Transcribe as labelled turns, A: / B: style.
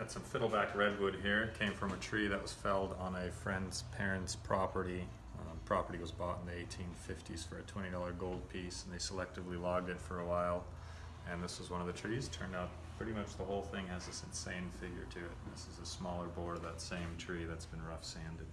A: Got some fiddleback redwood here. It came from a tree that was felled on a friend's parents' property. Um, property was bought in the 1850s for a $20 gold piece, and they selectively logged it for a while. And this was one of the trees. Turned out pretty much the whole thing has this insane figure to it. This is a smaller board of that same tree that's been rough sanded.